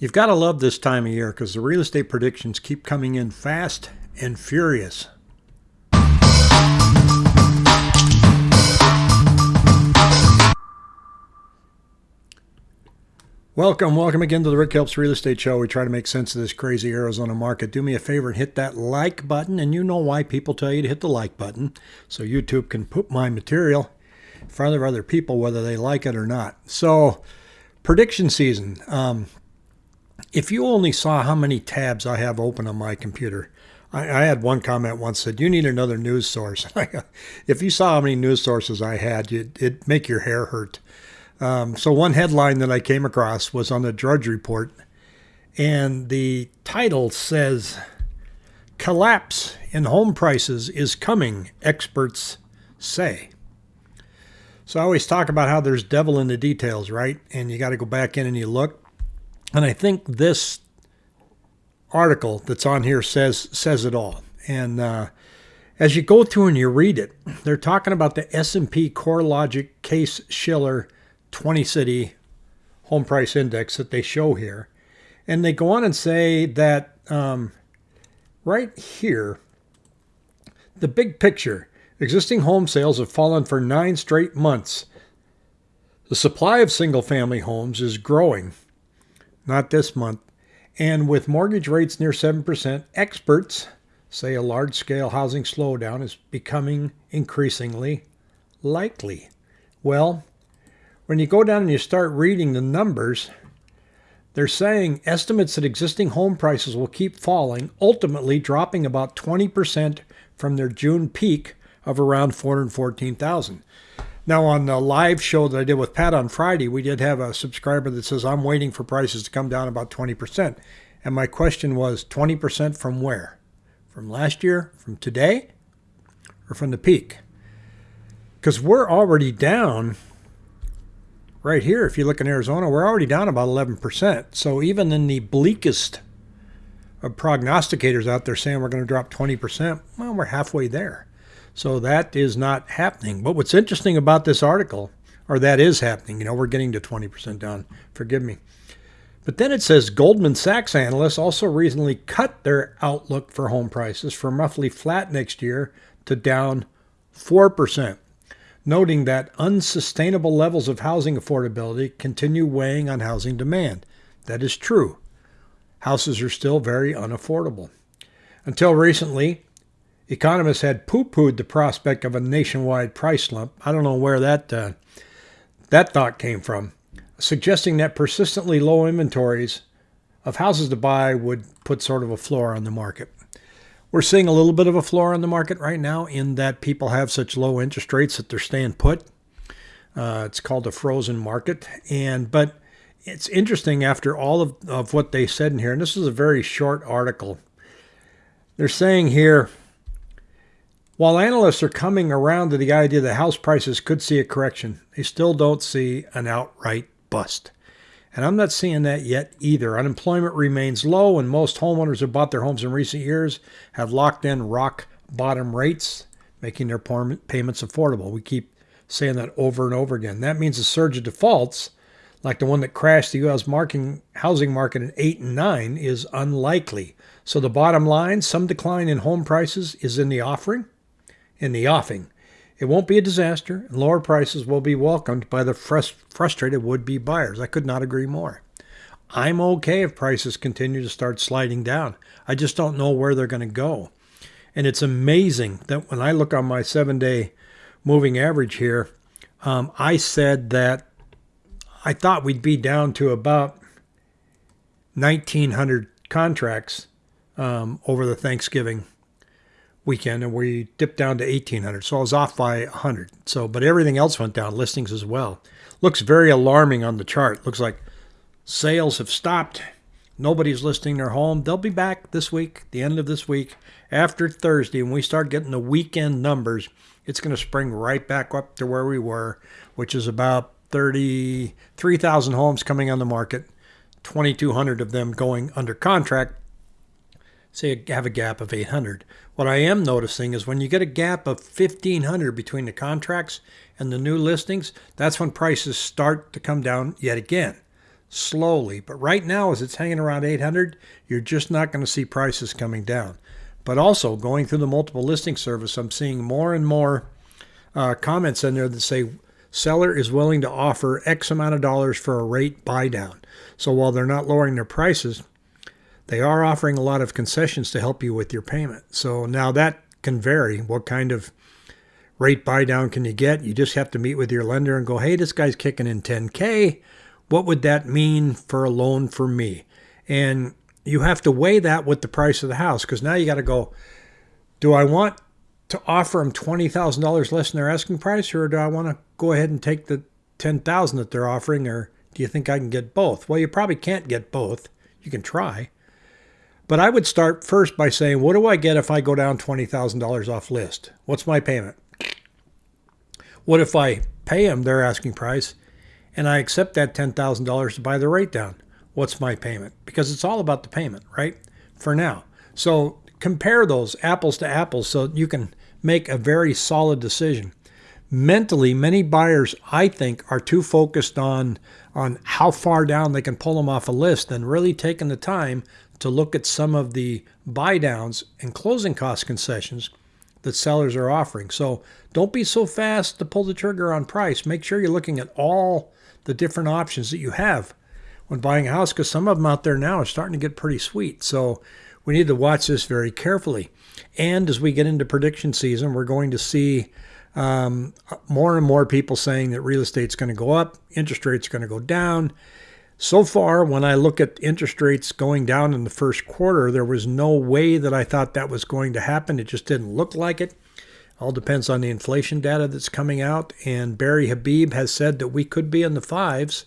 You've got to love this time of year because the real estate predictions keep coming in fast and furious. Welcome, welcome again to the Rick Helps Real Estate Show. We try to make sense of this crazy Arizona market. Do me a favor and hit that like button, and you know why people tell you to hit the like button, so YouTube can put my material in front of other people, whether they like it or not. So, prediction season. Um, if you only saw how many tabs I have open on my computer, I, I had one comment once said, "You need another news source." if you saw how many news sources I had, it'd make your hair hurt. Um, so one headline that I came across was on the Drudge Report, and the title says, "Collapse in home prices is coming," experts say. So I always talk about how there's devil in the details, right? And you got to go back in and you look. And I think this article that's on here says says it all. And uh, as you go through and you read it, they're talking about the S&P CoreLogic Case Shiller 20 City Home Price Index that they show here, and they go on and say that um, right here, the big picture: existing home sales have fallen for nine straight months. The supply of single-family homes is growing not this month. And with mortgage rates near 7%, experts say a large scale housing slowdown is becoming increasingly likely. Well, when you go down and you start reading the numbers, they're saying estimates that existing home prices will keep falling, ultimately dropping about 20% from their June peak of around 414,000. Now, on the live show that I did with Pat on Friday, we did have a subscriber that says, I'm waiting for prices to come down about 20%. And my question was 20% from where? From last year? From today? Or from the peak? Because we're already down right here. If you look in Arizona, we're already down about 11%. So even in the bleakest of prognosticators out there saying we're going to drop 20%, well, we're halfway there. So that is not happening. But what's interesting about this article, or that is happening, you know, we're getting to 20% down, forgive me. But then it says Goldman Sachs analysts also recently cut their outlook for home prices from roughly flat next year to down 4%, noting that unsustainable levels of housing affordability continue weighing on housing demand. That is true. Houses are still very unaffordable. Until recently, Economists had poo-pooed the prospect of a nationwide price slump. I don't know where that uh, that thought came from, suggesting that persistently low inventories of houses to buy would put sort of a floor on the market. We're seeing a little bit of a floor on the market right now in that people have such low interest rates that they're staying put. Uh, it's called a frozen market, and but it's interesting after all of, of what they said in here, and this is a very short article. They're saying here while analysts are coming around to the idea that house prices could see a correction, they still don't see an outright bust. And I'm not seeing that yet either. Unemployment remains low, and most homeowners who bought their homes in recent years have locked in rock bottom rates, making their payments affordable. We keep saying that over and over again. That means a surge of defaults, like the one that crashed the U.S. Marking, housing market in 8 and 9, is unlikely. So the bottom line some decline in home prices is in the offering in the offing. It won't be a disaster, and lower prices will be welcomed by the frust- frustrated would be buyers. I could not agree more. I'm okay if prices continue to start sliding down. I just don't know where they're going to go. And it's amazing that when I look on my seven day moving average here, um, I said that I thought we'd be down to about 1,900 contracts um, over the Thanksgiving weekend and we dipped down to 1800 so i was off by 100 so but everything else went down listings as well. Looks very alarming on the chart. Looks like sales have stopped. Nobody's listing their home. They'll be back this week the end of this week after thursday. When we start getting the weekend numbers it's going to spring right back up to where we were which is about 33,000 homes coming on the market 2200 of them going under contract say have a gap of 800. What I am noticing is when you get a gap of 1500 between the contracts and the new listings, that's when prices start to come down yet again. slowly. But right now, as it's hanging around 800, you're just not going to see prices coming down. But also, going through the multiple listing service, I'm seeing more and more uh, comments in there that say seller is willing to offer X amount of dollars for a rate buy down. So while they're not lowering their prices, they are offering a lot of concessions to help you with your payment. So now that can vary. What kind of rate buy down can you get? You just have to meet with your lender and go, hey, this guy's kicking in 10K. What would that mean for a loan for me? And you have to weigh that with the price of the house because now you got to go, do I want to offer them $20,000 less than their asking price or do I want to go ahead and take the 10000 that they're offering or do you think I can get both? Well, you probably can't get both. You can try. But I would start first by saying, what do I get if I go down $20,000 off list? What's my payment? What if I pay them their asking price and I accept that $10,000 to buy the rate down? What's my payment? Because it's all about the payment, right? For now. So compare those apples to apples so you can make a very solid decision. Mentally, many buyers, I think, are too focused on, on how far down they can pull them off a list than really taking the time to look at some of the buy downs and closing cost concessions that sellers are offering. So don't be so fast to pull the trigger on price. Make sure you're looking at all the different options that you have when buying a house because some of them out there now are starting to get pretty sweet. So we need to watch this very carefully. And as we get into prediction season, we're going to see um, more and more people saying that real estate's going to go up, interest rates are going to go down. So far, when I look at interest rates going down in the first quarter, there was no way that I thought that was going to happen. It just didn't look like it. All depends on the inflation data that's coming out. And Barry Habib has said that we could be in the fives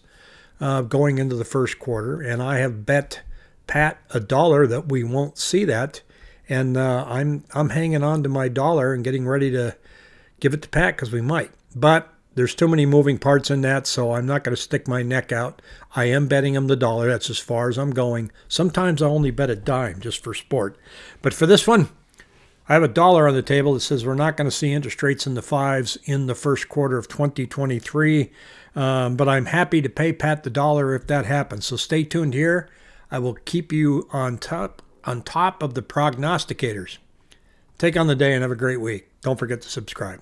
uh, going into the first quarter. And I have bet Pat a dollar that we won't see that. And uh, I'm I'm hanging on to my dollar and getting ready to give it to Pat because we might. But there's too many moving parts in that, so I'm not going to stick my neck out. I am betting him the dollar. That's as far as I'm going. Sometimes I only bet a dime just for sport. But for this one, I have a dollar on the table that says we're not going to see interest rates in the fives in the first quarter of 2023. Um, but I'm happy to pay Pat the dollar if that happens. So stay tuned here. I will keep you on top on top of the prognosticators. Take on the day and have a great week. Don't forget to subscribe.